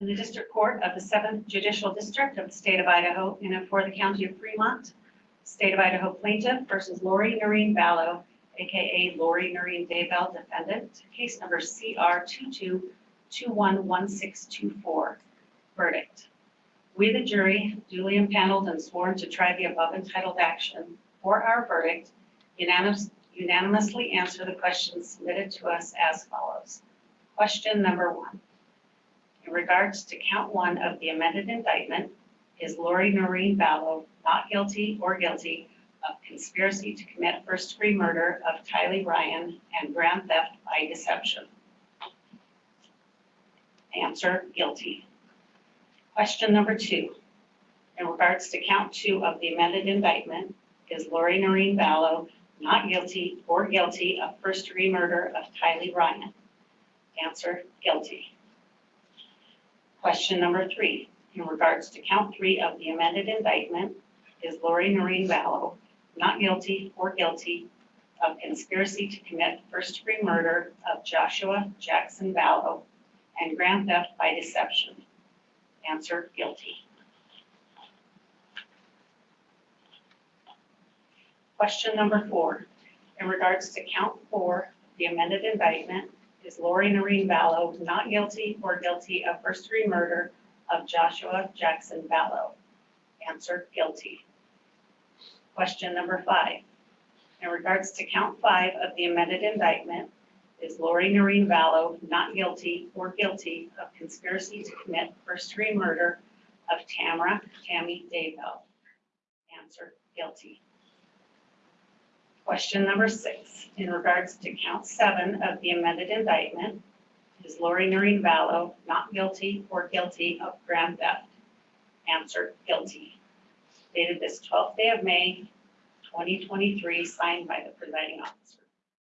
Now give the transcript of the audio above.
in the District Court of the Seventh Judicial District of the State of Idaho in and for the County of Fremont, State of Idaho plaintiff versus Lori Norene Vallow, AKA Lori Norene Daybell defendant, case number CR 22211624. Verdict. We, the jury, duly impaneled and sworn to try the above entitled action for our verdict, unanimous- unanimously answer the questions submitted to us as follows. Question number one. In regards to count one of the amended indictment, is Lori Norene Vallow not guilty or guilty of conspiracy to commit first-degree murder of Tylee Ryan and grand theft by deception? Answer, guilty. Question number two. In regards to count two of the amended indictment, is Lori Norene Vallow not guilty or guilty of first-degree murder of Tylee Ryan? Answer, guilty. Question number three, in regards to count three of the amended indictment, is Lori Norene Vallow not guilty or guilty of conspiracy to commit first-degree murder of Joshua Jackson Vallow and grand theft by deception? Answer, guilty. Question number four, in regards to count four, the amended indictment, is Lori Norene Vallow not guilty or guilty of first-degree murder of Joshua Jackson Vallow? Answer, guilty. Question number five. In regards to count five of the amended indictment, is Lori Norene Vallow not guilty or guilty of conspiracy to commit first-degree murder of Tamara Tammy Daybell? Answer, guilty. Question number six, in regards to count seven of the amended indictment, is Lori Norene Vallow not guilty or guilty of grand theft? Answer, guilty. Dated this twelfth day of May, twenty twenty-three, signed by the presiding officer.